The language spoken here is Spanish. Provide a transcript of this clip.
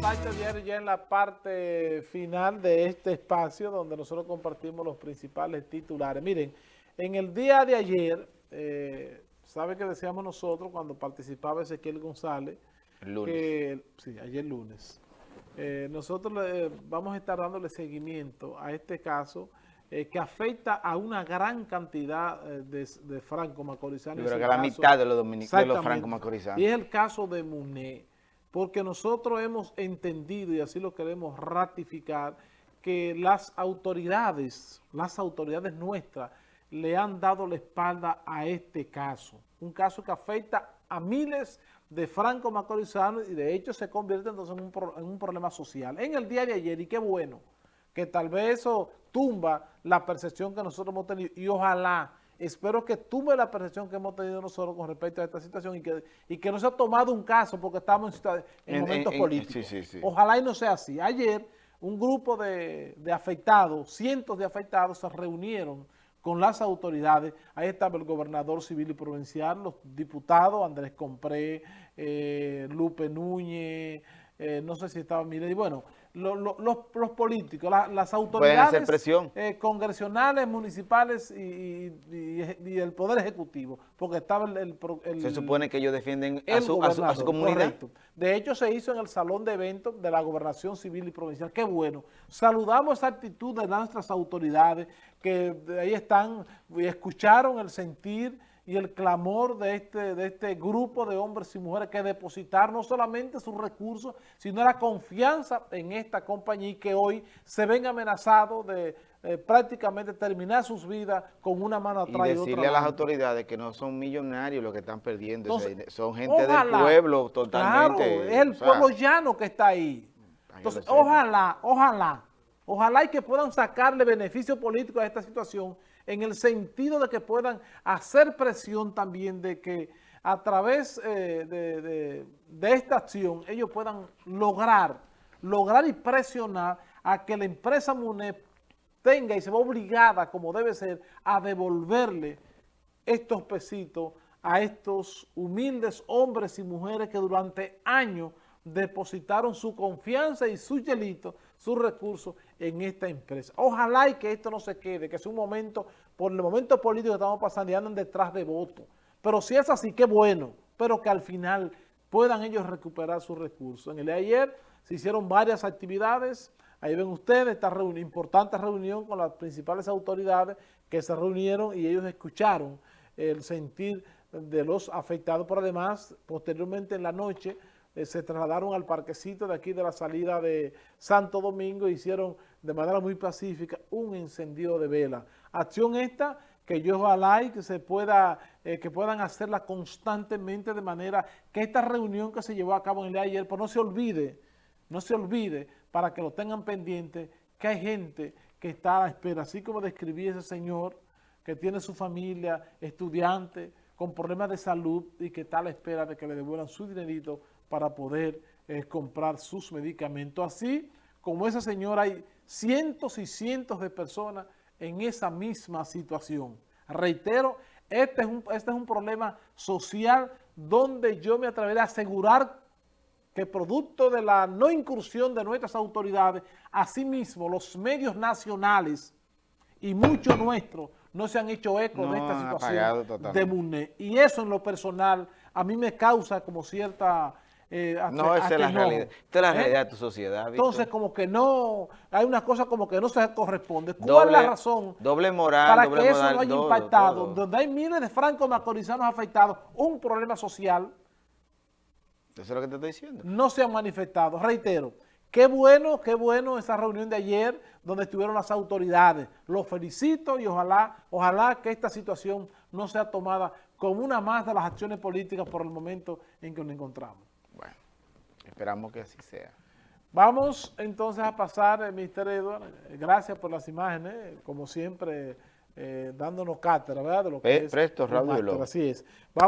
Diario ya en la parte final de este espacio donde nosotros compartimos los principales titulares. Miren, en el día de ayer, eh, ¿sabe qué decíamos nosotros cuando participaba Ezequiel González? El lunes. Que, sí, ayer lunes. Eh, nosotros le, vamos a estar dándole seguimiento a este caso eh, que afecta a una gran cantidad eh, de, de franco-macorizanos. Yo creo que la caso- mitad de los, de los franco-macorizanos. Y es el caso de Muné, porque nosotros hemos entendido, y así lo queremos ratificar, que las autoridades, las autoridades nuestras, le han dado la espalda a este caso. Un caso que afecta a miles de franco-macorizanos y de hecho se convierte entonces en un, en un problema social. En el día de ayer, y qué bueno, que tal vez eso tumba la percepción que nosotros hemos tenido y ojalá, espero que tumbe la percepción que hemos tenido nosotros con respecto a esta situación y que, y que no se ha tomado un caso porque estamos en, en En- momentos en- en- políticos. sí, sí, sí. Ojalá y no sea así. Ayer un grupo de, de afectados, cientos de afectados se reunieron con las autoridades. Ahí estaba el gobernador civil y provincial, los diputados, Andrés Compré, eh, Lupe Núñez, eh, no sé si estaba Milei, bueno, lo- lo- los, los políticos, la- las autoridades presión. eh, congresionales, municipales y, y- y- y el Poder Ejecutivo, porque estaba el... el Se supone que ellos defienden a su, a su- a su gobernador, comunidad. correcto. De hecho, se hizo en el salón de eventos de la Gobernación Civil y Provincial. Qué bueno. Saludamos esa actitud de nuestras autoridades que ahí están y escucharon el sentir y el clamor de este, de este grupo de hombres y mujeres que depositaron no solamente sus recursos, sino la confianza en esta compañía y que hoy se ven amenazados de eh, prácticamente terminar sus vidas con una mano Y atrás y, otra decirle a las autoridades que no son millonarios los que están perdiendo, Entonces, son gente ojalá, del pueblo totalmente. Claro, es el sea, pueblo llano que está ahí. Entonces, ojalá, ojalá, ojalá y que puedan sacarle beneficio político a esta situación en el sentido de que puedan hacer presión también de que a través eh, de, de- esta acción ellos puedan lograr, lograr y presionar a que la empresa MUNEP tenga y se va obligada, como debe ser, a devolverle estos pesitos a estos humildes hombres y mujeres que durante años depositaron su confianza y su hielito, sus recursos en esta empresa. Ojalá y que esto no se quede, que sea un momento, por el momento político que estamos pasando y andan detrás de votos. Pero si es así, qué bueno, pero que al final puedan ellos recuperar sus recursos. En el de ayer se hicieron varias actividades, ahí ven ustedes esta reunión, importante reunión con las principales autoridades que se reunieron y ellos escucharon el sentir de los afectados, pero además, posteriormente en la noche, eh, se trasladaron al parquecito de aquí de la salida de Santo Domingo e hicieron de manera muy pacífica un encendido de vela. Acción esta que yo ojalá y que se pueda, eh, que puedan hacerla constantemente de manera que esta reunión que se llevó a cabo en el día ayer, pues no se olvide, no se olvide, para que lo tengan pendiente, que hay gente que está a la espera, así como describí ese señor, que tiene su familia, estudiante, con problemas de salud y que está a la espera de que le devuelvan su dinerito para poder eh, comprar sus medicamentos. Así como esa señora, hay cientos y cientos de personas en esa misma situación. Reitero, este es un, este es un problema social donde yo me atreveré a asegurar que producto de la no incursión de nuestras autoridades, asimismo los medios nacionales y muchos nuestros no se han hecho eco No de esta situación de MUNE. Y eso en lo personal a mí me causa como cierta... eh, No, esa es la realidad. Esta es la ¿Eh? realidad de tu sociedad. Entonces como que no, hay una cosa como que no se corresponde. ¿Cuál Doble- es la razón? doble moral, para doble que eso no haya impactado, donde hay miles de francos macorizanos afectados, un problema social, Eso es lo que te estoy diciendo. no se han manifestado. Reitero, qué bueno, qué bueno esa reunión de ayer donde estuvieron las autoridades. Los felicito y ojalá, ojalá que esta situación no sea tomada como una más de las acciones políticas por el momento en que nos encontramos. Esperamos que así sea. Vamos entonces a pasar, eh, Mr. Edward, eh, gracias por las imágenes, eh, como siempre, eh, dándonos cátedra, ¿verdad? De lo que es presto, Raúl. Así es. Vamos